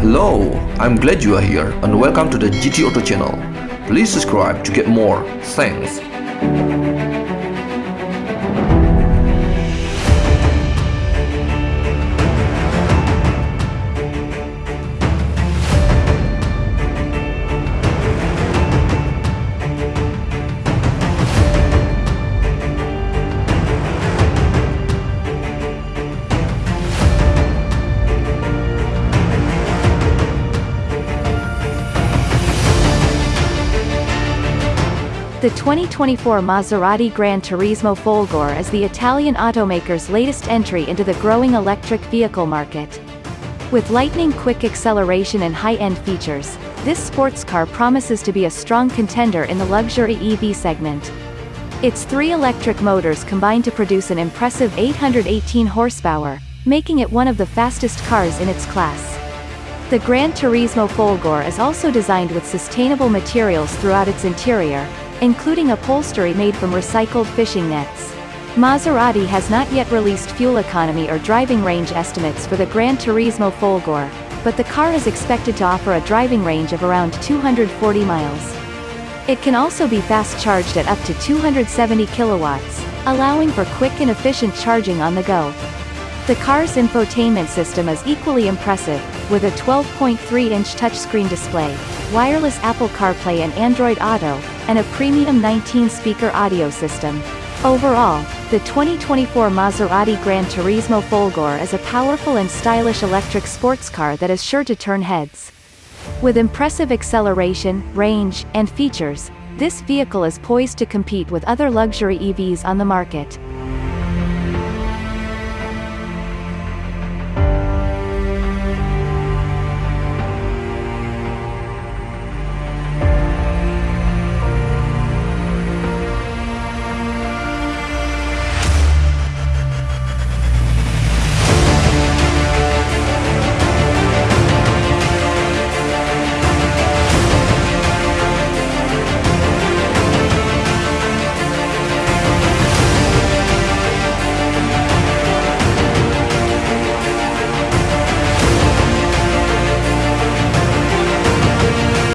Hello, I'm glad you are here and welcome to the GT Auto channel. Please subscribe to get more. Thanks. The 2024 Maserati Gran Turismo Folgore is the Italian automaker's latest entry into the growing electric vehicle market. With lightning-quick acceleration and high-end features, this sports car promises to be a strong contender in the luxury EV segment. Its three electric motors combine to produce an impressive 818 horsepower, making it one of the fastest cars in its class. The Gran Turismo Folgore is also designed with sustainable materials throughout its interior, including upholstery made from recycled fishing nets. Maserati has not yet released fuel economy or driving range estimates for the Gran Turismo Folgore, but the car is expected to offer a driving range of around 240 miles. It can also be fast charged at up to 270 kilowatts, allowing for quick and efficient charging on the go. The car's infotainment system is equally impressive, with a 12.3-inch touchscreen display, wireless Apple CarPlay and Android Auto, and a premium 19-speaker audio system. Overall, the 2024 Maserati Gran Turismo Folgore is a powerful and stylish electric sports car that is sure to turn heads. With impressive acceleration, range, and features, this vehicle is poised to compete with other luxury EVs on the market.